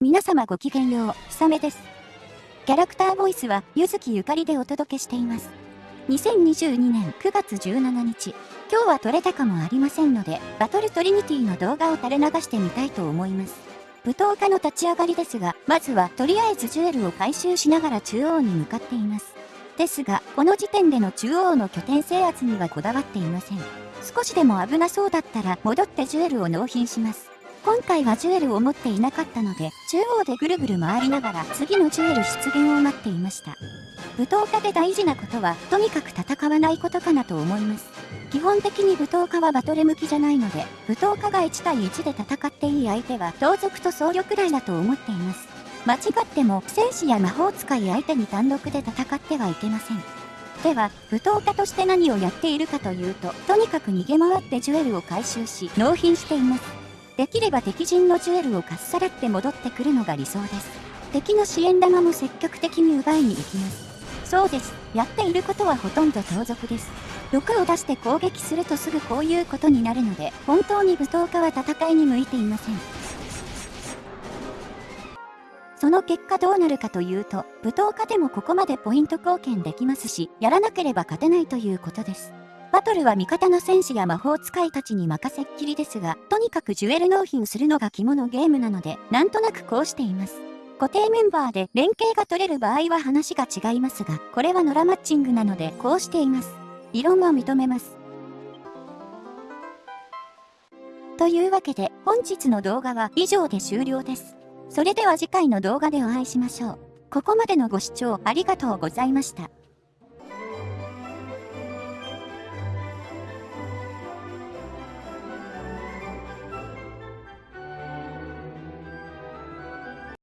皆様ごきげんよう、ひさめです。キャラクターボイスは、ゆずきゆかりでお届けしています。2022年9月17日、今日は撮れたかもありませんので、バトルトリニティの動画を垂れ流してみたいと思います。舞踏家の立ち上がりですが、まずはとりあえずジュエルを回収しながら中央に向かっています。ですが、この時点での中央の拠点制圧にはこだわっていません。少しでも危なそうだったら戻ってジュエルを納品します。今回はジュエルを持っていなかったので、中央でぐるぐる回りながら次のジュエル出現を待っていました。舞踏家で大事なことは、とにかく戦わないことかなと思います。基本的に舞踏家はバトル向きじゃないので、舞踏家が1対1で戦っていい相手は同族と僧侶くらいだと思っています。間違っても戦士や魔法使い相手に単独で戦ってはいけません。では、舞踏家として何をやっているかというと、とにかく逃げ回ってジュエルを回収し、納品しています。できれば敵陣のジュエルをかっさらって戻ってくるのが理想です。敵の支援玉も積極的に奪いに行きます。そうです。やっていることはほとんど盗賊です。毒を出して攻撃するとすぐこういうことになるので、本当に舞踏家は戦いに向いていません。その結果どうなるかというと、舞踏家でもここまでポイント貢献できますし、やらなければ勝てないということです。バトルは味方の戦士や魔法使いたちに任せっきりですが、とにかくジュエル納品するのが肝のゲームなので、なんとなくこうしています。固定メンバーで連携が取れる場合は話が違いますが、これはノラマッチングなのでこうしています。異論は認めます。というわけで、本日の動画は以上で終了です。それでは次回の動画でお会いしましょう。ここまでのご視聴ありがとうございました。